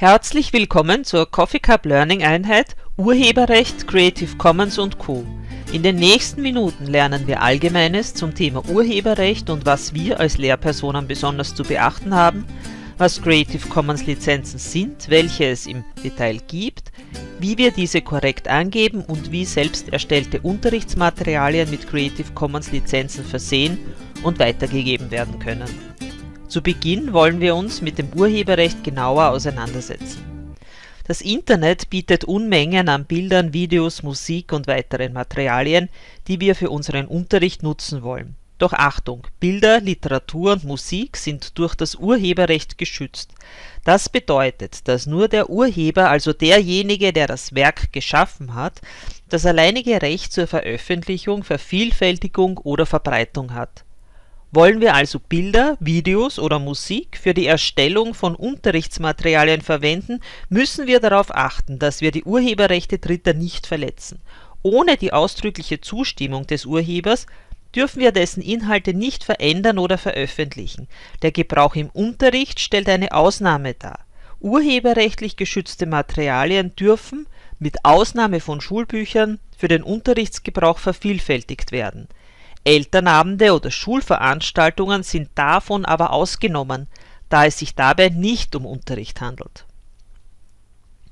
Herzlich willkommen zur Coffee Cup Learning Einheit Urheberrecht, Creative Commons und Co. In den nächsten Minuten lernen wir Allgemeines zum Thema Urheberrecht und was wir als Lehrpersonen besonders zu beachten haben, was Creative Commons Lizenzen sind, welche es im Detail gibt, wie wir diese korrekt angeben und wie selbst erstellte Unterrichtsmaterialien mit Creative Commons Lizenzen versehen und weitergegeben werden können. Zu Beginn wollen wir uns mit dem Urheberrecht genauer auseinandersetzen. Das Internet bietet Unmengen an Bildern, Videos, Musik und weiteren Materialien, die wir für unseren Unterricht nutzen wollen. Doch Achtung, Bilder, Literatur und Musik sind durch das Urheberrecht geschützt. Das bedeutet, dass nur der Urheber, also derjenige, der das Werk geschaffen hat, das alleinige Recht zur Veröffentlichung, Vervielfältigung oder Verbreitung hat wollen wir also Bilder, Videos oder Musik für die Erstellung von Unterrichtsmaterialien verwenden, müssen wir darauf achten, dass wir die Urheberrechte Dritter nicht verletzen. Ohne die ausdrückliche Zustimmung des Urhebers dürfen wir dessen Inhalte nicht verändern oder veröffentlichen. Der Gebrauch im Unterricht stellt eine Ausnahme dar. Urheberrechtlich geschützte Materialien dürfen, mit Ausnahme von Schulbüchern, für den Unterrichtsgebrauch vervielfältigt werden Elternabende oder Schulveranstaltungen sind davon aber ausgenommen, da es sich dabei nicht um Unterricht handelt.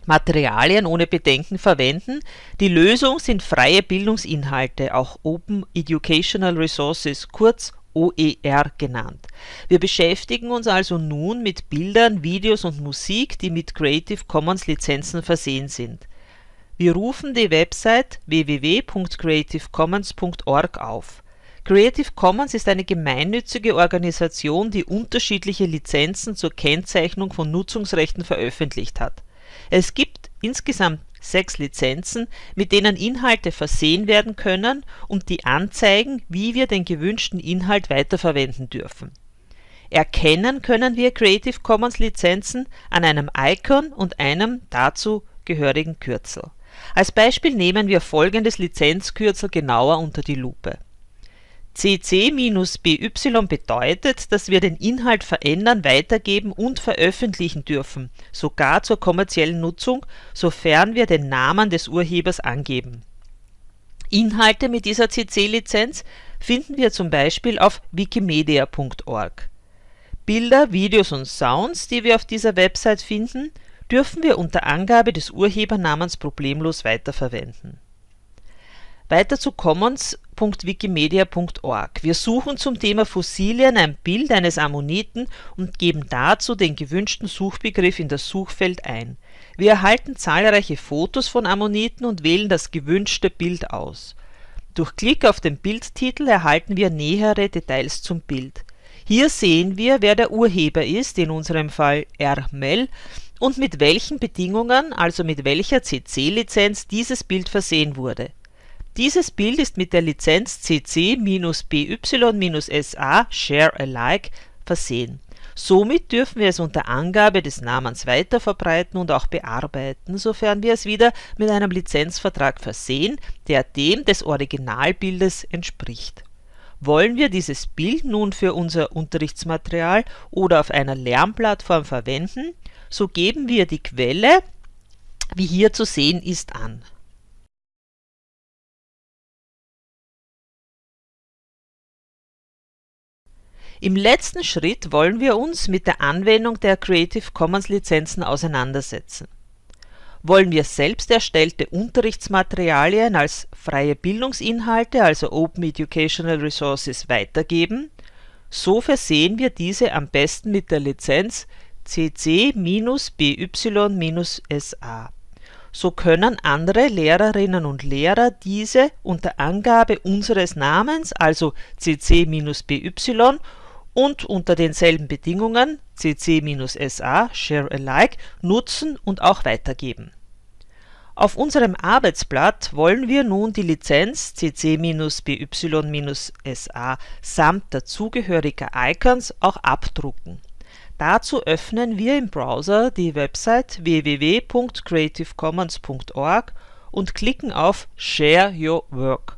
Materialien ohne Bedenken verwenden. Die Lösung sind freie Bildungsinhalte, auch Open Educational Resources, kurz OER genannt. Wir beschäftigen uns also nun mit Bildern, Videos und Musik, die mit Creative Commons Lizenzen versehen sind. Wir rufen die Website www.creativecommons.org auf Creative Commons ist eine gemeinnützige Organisation, die unterschiedliche Lizenzen zur Kennzeichnung von Nutzungsrechten veröffentlicht hat. Es gibt insgesamt sechs Lizenzen, mit denen Inhalte versehen werden können und die anzeigen, wie wir den gewünschten Inhalt weiterverwenden dürfen. Erkennen können wir Creative Commons Lizenzen an einem Icon und einem dazu gehörigen Kürzel. Als Beispiel nehmen wir folgendes Lizenzkürzel genauer unter die Lupe cc-by bedeutet, dass wir den Inhalt verändern, weitergeben und veröffentlichen dürfen, sogar zur kommerziellen Nutzung, sofern wir den Namen des Urhebers angeben. Inhalte mit dieser CC-Lizenz finden wir zum Beispiel auf wikimedia.org. Bilder, Videos und Sounds, die wir auf dieser Website finden, dürfen wir unter Angabe des Urhebernamens problemlos weiterverwenden. Weiter zu Commons www.wikimedia.org. Wir suchen zum Thema Fossilien ein Bild eines Ammoniten und geben dazu den gewünschten Suchbegriff in das Suchfeld ein. Wir erhalten zahlreiche Fotos von Ammoniten und wählen das gewünschte Bild aus. Durch Klick auf den Bildtitel erhalten wir nähere Details zum Bild. Hier sehen wir, wer der Urheber ist, in unserem Fall R. Mell, und mit welchen Bedingungen, also mit welcher CC-Lizenz dieses Bild versehen wurde dieses Bild ist mit der Lizenz CC-BY-SA Share Alike versehen. Somit dürfen wir es unter Angabe des Namens weiterverbreiten und auch bearbeiten, sofern wir es wieder mit einem Lizenzvertrag versehen, der dem des Originalbildes entspricht. Wollen wir dieses Bild nun für unser Unterrichtsmaterial oder auf einer Lernplattform verwenden, so geben wir die Quelle, wie hier zu sehen ist, an Im letzten Schritt wollen wir uns mit der Anwendung der Creative Commons Lizenzen auseinandersetzen. Wollen wir selbst erstellte Unterrichtsmaterialien als freie Bildungsinhalte, also Open Educational Resources, weitergeben, so versehen wir diese am besten mit der Lizenz cc-by-sa. So können andere Lehrerinnen und Lehrer diese unter Angabe unseres Namens, also cc-by und unter denselben Bedingungen cc-sa Share Alike nutzen und auch weitergeben. Auf unserem Arbeitsblatt wollen wir nun die Lizenz cc-by-sa samt dazugehöriger Icons auch abdrucken. Dazu öffnen wir im Browser die Website www.creativecommons.org und klicken auf Share Your Work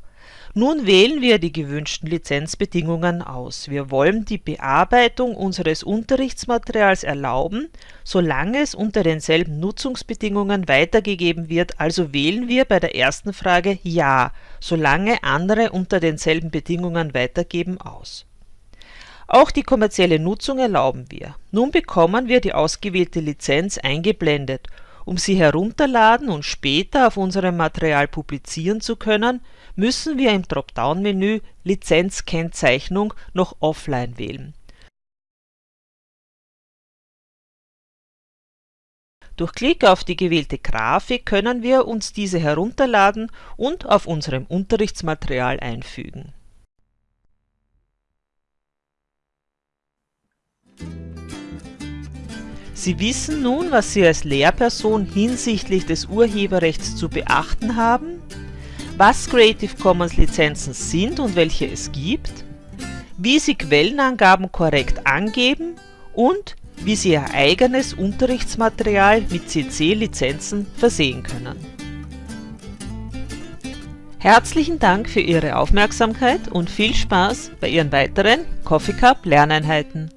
Nun wählen wir die gewünschten Lizenzbedingungen aus. Wir wollen die Bearbeitung unseres Unterrichtsmaterials erlauben, solange es unter denselben Nutzungsbedingungen weitergegeben wird, also wählen wir bei der ersten Frage Ja, solange andere unter denselben Bedingungen weitergeben aus. Auch die kommerzielle Nutzung erlauben wir. Nun bekommen wir die ausgewählte Lizenz eingeblendet um sie herunterladen und später auf unserem Material publizieren zu können, müssen wir im Dropdown-Menü Lizenzkennzeichnung noch Offline wählen. Durch Klick auf die gewählte Grafik können wir uns diese herunterladen und auf unserem Unterrichtsmaterial einfügen Sie wissen nun, was Sie als Lehrperson hinsichtlich des Urheberrechts zu beachten haben, was Creative Commons Lizenzen sind und welche es gibt, wie Sie Quellenangaben korrekt angeben und wie Sie Ihr eigenes Unterrichtsmaterial mit CC-Lizenzen versehen können. Herzlichen Dank für Ihre Aufmerksamkeit und viel Spaß bei Ihren weiteren Coffee Cup Lerneinheiten.